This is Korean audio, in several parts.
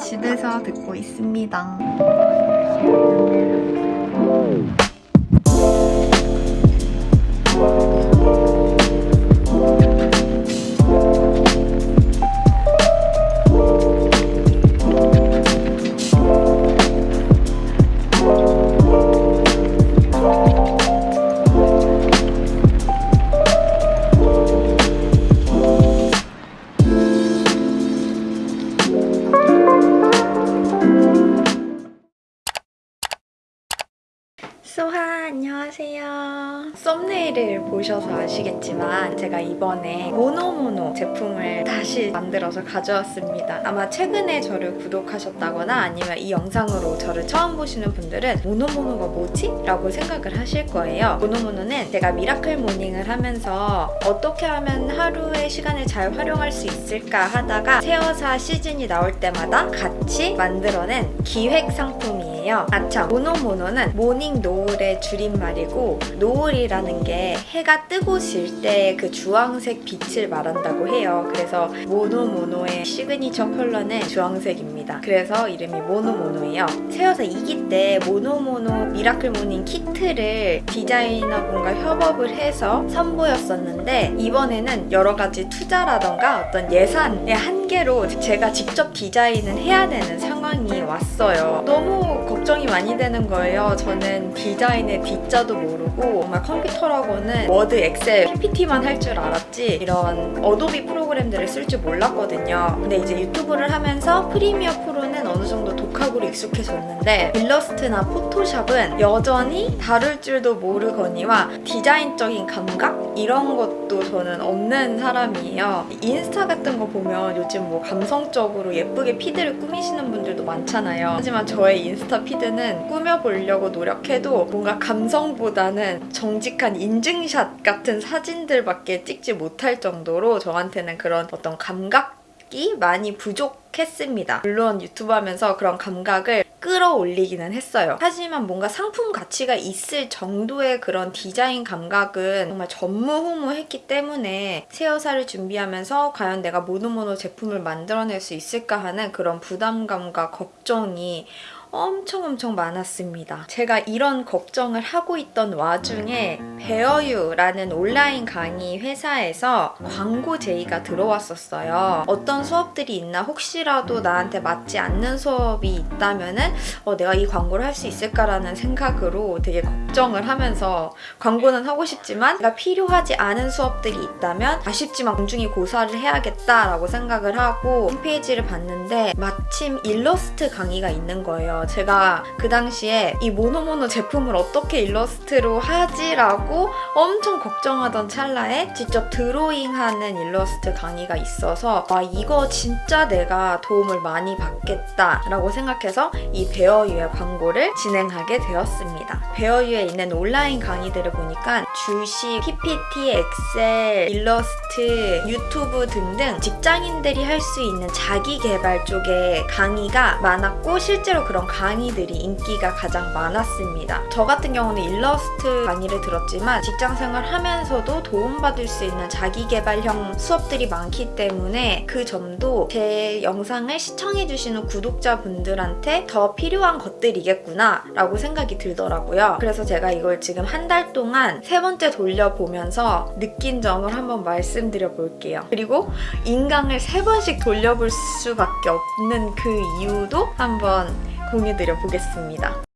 집에서 듣고 있습니다. 안녕하세요. 썸네일을 보셔서 아시겠지만 제가 이번에 모노모노 제품을 다시 만들어서 가져왔습니다. 아마 최근에 저를 구독하셨다거나 아니면 이 영상으로 저를 처음 보시는 분들은 모노모노가 뭐지? 라고 생각을 하실 거예요. 모노모노는 제가 miracle morning을 하면서 어떻게 하면 하루의 시간을 잘 활용할 수 있을까 하다가 세어사 시즌이 나올 때마다 같이 만들어낸 기획 상품이에요. 아참 모노모노는 모닝 노을의 줄임말이고 노을이라는 게 해가 뜨고 질 때 그 주황색 빛을 말한다고 해요. 그래서 모노모노의 시그니처 컬러는 주황색입니다. 그래서 이름이 모노모노예요. 세어사 2기 때 모노모노 miracle morning 키트를 디자이너분과 협업을 해서 선보였었는데 이번에는 여러 가지 투자라던가 어떤 예산의 한계로 제가 직접 디자인을 해야 되는 상황이 왔어요. 너무 걱정이 많이 되는 거예요. 저는 디자인의 D자도 모르고 정말 컴퓨터라고는 워드, 엑셀, PPT만 할 줄 알았지 이런 어도비 프로그램들을 쓸 줄 몰랐거든요. 근데 이제 유튜브를 하면서 프리미어 프로는 독학으로 익숙해졌는데 일러스트나 포토샵은 여전히 다룰 줄도 모르거니와 디자인적인 감각? 이런 것도 저는 없는 사람이에요. 인스타 같은 거 보면 요즘 뭐 감성적으로 예쁘게 피드를 꾸미시는 분들도 많잖아요. 하지만 저의 인스타 피드는 꾸며보려고 노력해도 뭔가 감성보다는 정직한 인증샷 같은 사진들밖에 찍지 못할 정도로 저한테는 그런 어떤 감각이 많이 부족했습니다. 물론 유튜브 하면서 그런 감각을 끌어올리기는 했어요. 하지만 뭔가 상품 가치가 있을 정도의 그런 디자인 감각은 정말 전무후무했기 때문에 세어사를 준비하면서 과연 내가 모노모노 제품을 만들어낼 수 있을까 하는 그런 부담감과 걱정이 엄청 엄청 많았습니다. 제가 이런 걱정을 하고 있던 와중에 베어유라는 온라인 강의 회사에서 광고 제의가 들어왔었어요. 어떤 수업들이 있나 혹시라도 나한테 맞지 않는 수업이 있다면 은 어, 내가 이 광고를 할 수 있을까라는 생각으로 되게 걱정을 하면서 광고는 하고 싶지만 내가 필요하지 않은 수업들이 있다면 아쉽지만 공중히 고사를 해야겠다라고 생각을 하고 홈페이지를 봤는데 마침 일러스트 강의가 있는 거예요. 제가 그 당시에 이 모노모노 제품을 어떻게 일러스트로 하지라고 엄청 걱정하던 찰나에 직접 드로잉하는 일러스트 강의가 있어서 와 이거 진짜 내가 도움을 많이 받겠다 라고 생각해서 이 베어유의 광고를 진행하게 되었습니다. 베어유에 있는 온라인 강의들을 보니까 주식, PPT, 엑셀, 일러스트, 유튜브 등등 직장인들이 할 수 있는 자기 개발 쪽의 강의가 많았고 실제로 그런 강의들이 인기가 가장 많았습니다. 저 같은 경우는 일러스트 강의를 들었지 만 직장생활 하면서도 도움받을 수 있는 자기개발형 수업들이 많기 때문에 그 점도 제 영상을 시청해주시는 구독자분들한테 더 필요한 것들이겠구나 라고 생각이 들더라고요. 그래서 제가 이걸 지금 한 달 동안 세 번째 돌려보면서 느낀 점을 한번 말씀드려 볼게요. 그리고 인강을 세 번씩 돌려볼 수밖에 없는 그 이유도 한번 공유드려 보겠습니다.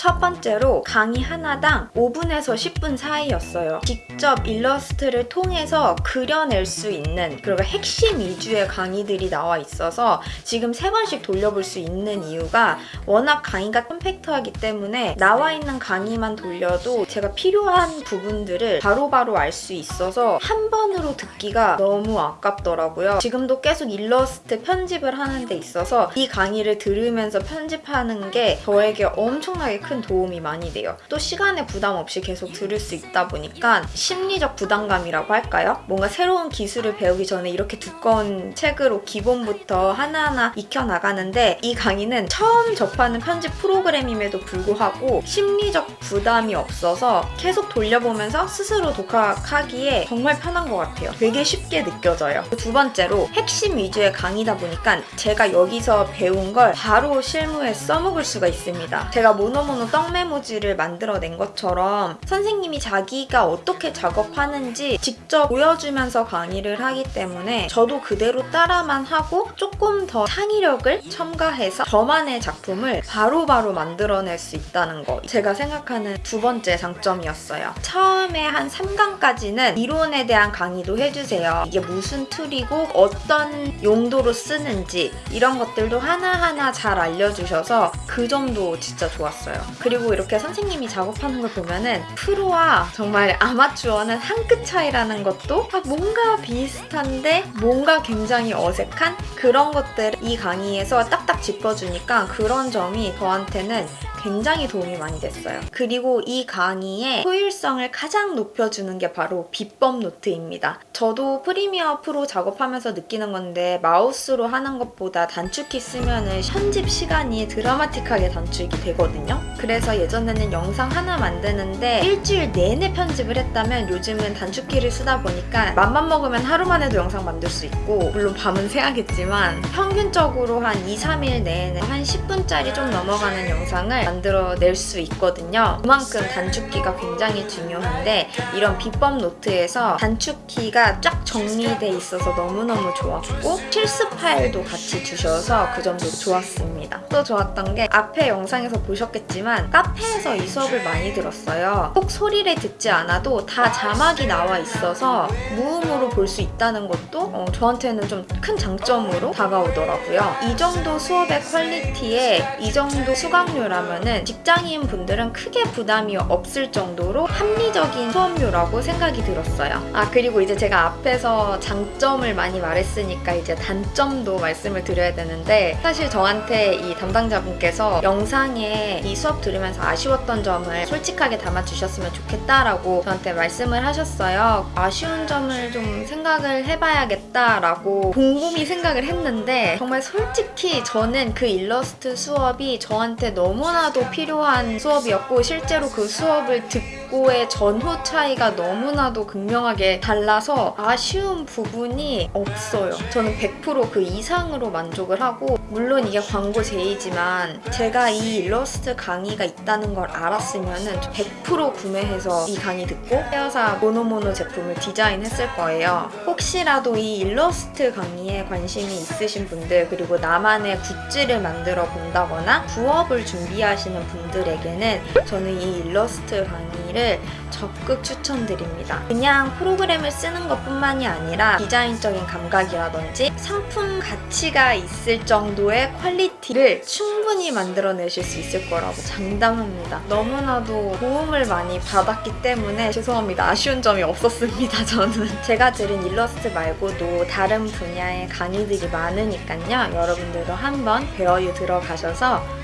첫 번째로 강의 하나당 5분에서 10분 사이였어요. 직접 일러스트를 통해서 그려낼 수 있는 그리고 핵심 위주의 강의들이 나와 있어서 지금 세 번씩 돌려볼 수 있는 이유가 워낙 강의가 컴팩트하기 때문에 나와 있는 강의만 돌려도 제가 필요한 부분들을 바로바로 알 수 있어서 한 번으로 듣기가 너무 아깝더라고요. 지금도 계속 일러스트 편집을 하는 데 있어서 이 강의를 들으면서 편집하는 게 저에게 엄청나게 큰큰 도움이 많이 돼요. 또 시간에 부담 없이 계속 들을 수 있다 보니까 심리적 부담감이라고 할까요? 뭔가 새로운 기술을 배우기 전에 이렇게 두꺼운 책으로 기본부터 하나하나 익혀나가는데 이 강의는 처음 접하는 편집 프로그램임에도 불구하고 심리적 부담이 없어서 계속 돌려보면서 스스로 독학하기에 정말 편한 것 같아요. 되게 쉽게 느껴져요. 두 번째로 핵심 위주의 강의다 보니까 제가 여기서 배운 걸 바로 실무에 써먹을 수가 있습니다. 제가 모노모노 떡메모지를 만들어낸 것처럼 선생님이 자기가 어떻게 작업하는지 직접 보여주면서 강의를 하기 때문에 저도 그대로 따라만 하고 조금 더 창의력을 첨가해서 저만의 작품을 바로 바로 만들어낼 수 있다는 거 제가 생각하는 두 번째 장점이었어요. 처음에 한 3강까지는 이론에 대한 강의도 해주세요. 이게 무슨 툴이고 어떤 용도로 쓰는지 이런 것들도 하나하나 잘 알려주셔서 그 점도 진짜 좋았어요. 그리고 이렇게 선생님이 작업하는 걸 보면은 프로와 정말 아마추어는 한 끗 차이라는 것도 아, 뭔가 비슷한데 뭔가 굉장히 어색한 그런 것들을 이 강의에서 딱딱 짚어주니까 그런 점이 저한테는 굉장히 도움이 많이 됐어요. 그리고 이 강의의 효율성을 가장 높여주는 게 바로 비법 노트입니다. 저도 프리미어 프로 작업하면서 느끼는 건데 마우스로 하는 것보다 단축키 쓰면 은 편집 시간이 드라마틱하게 단축이 되거든요. 그래서 예전에는 영상 하나 만드는데 일주일 내내 편집을 했다면 요즘은 단축키를 쓰다 보니까 맘만 먹으면 하루 만에도 영상 만들 수 있고 물론 밤은 새야겠지만 평균적으로 한 2, 3일 내에는 한 10분짜리 좀 넘어가는 영상을 만들어낼 수 있거든요. 그만큼 단축키가 굉장히 중요한데 이런 비법 노트에서 단축키가 쫙 정리돼 있어서 너무너무 좋았고 실습 파일도 같이 주셔서 그 점도 좋았습니다. 또 좋았던 게 앞에 영상에서 보셨겠지만 카페에서 이 수업을 많이 들었어요. 꼭 소리를 듣지 않아도 다 자막이 나와 있어서 무음으로 볼 수 있다는 것도 어, 저한테는 좀 큰 장점으로 다가오더라고요. 이 정도 수업의 퀄리티에 이 정도 수강료라면은 직장인 분들은 크게 부담이 없을 정도로 합리적인 수업료라고 생각이 들었어요. 아 그리고 이제 제가 앞에서 장점을 많이 말했으니까 이제 단점도 말씀을 드려야 되는데 사실 저한테 이 담당자분께서 영상에 이 수업 들으면서 아쉬웠던 점을 솔직하게 담아주셨으면 좋겠다라고 저한테 말씀을 하셨어요. 아쉬운 점을 좀 생각을 해봐야겠다라고 곰곰이 생각을 했는데 정말 솔직히 저는 그 일러스트 수업이 저한테 너무나도 필요한 수업이었고 실제로 그 수업을 듣고 의 전후 차이가 너무나도 극명하게 달라서 아쉬운 부분이 없어요. 저는 100%그 이상으로 만족을 하고 물론 이게 광고 제의지만 제가 이 일러스트 강의가 있다는 걸 알았으면 100% 구매해서 이 강의 듣고 세어사 모노모노 제품을 디자인했을 거예요. 혹시라도 이 일러스트 강의에 관심이 있으신 분들 그리고 나만의 굿즈를 만들어 본다거나 부업을 준비하시는 분들에게는 저는 이 일러스트 강의를 적극 추천드립니다. 그냥 프로그램을 쓰는 것 뿐만이 아니라 디자인적인 감각이라든지 상품 가치가 있을 정도의 퀄리티를 충분히 만들어내실 수 있을 거라고 장담합니다. 너무나도 도움을 많이 받았기 때문에 죄송합니다. 아쉬운 점이 없었습니다. 저는. 제가 들은 일러스트 말고도 다른 분야의 강의들이 많으니까요. 여러분들도 한번 배워유 들어가셔서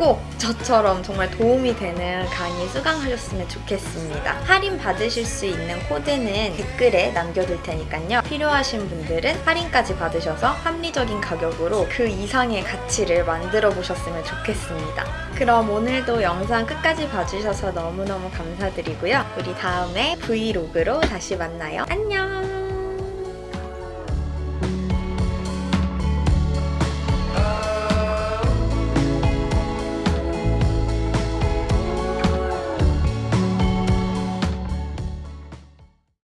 꼭 저처럼 정말 도움이 되는 강의 수강하셨으면 좋겠습니다. 할인 받으실 수 있는 코드는 댓글에 남겨둘 테니까요. 필요하신 분들은 할인까지 받으셔서 합리적인 가격으로 그 이상의 가치를 만들어 보셨으면 좋겠습니다. 그럼 오늘도 영상 끝까지 봐주셔서 너무너무 감사드리고요. 우리 다음에 브이로그로 다시 만나요. 안녕!